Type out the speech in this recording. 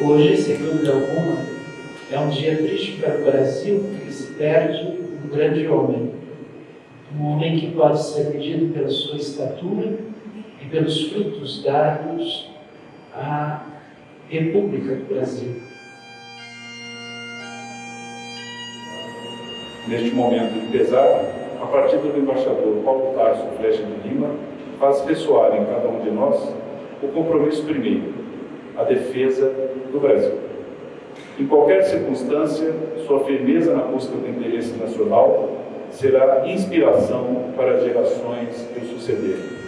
Hoje, sem dúvida alguma, é um dia triste para o Brasil, porque se perde um grande homem. Um homem que pode ser medido pela sua estatura e pelos frutos dados à República do Brasil. Neste momento de pesar, a partida do embaixador Paulo Tarso Flecha de Lima faz ressoar em cada um de nós o compromisso primeiro, a defesa do Brasil. Em qualquer circunstância, sua firmeza na busca do interesse nacional será inspiração para gerações que o sucederem.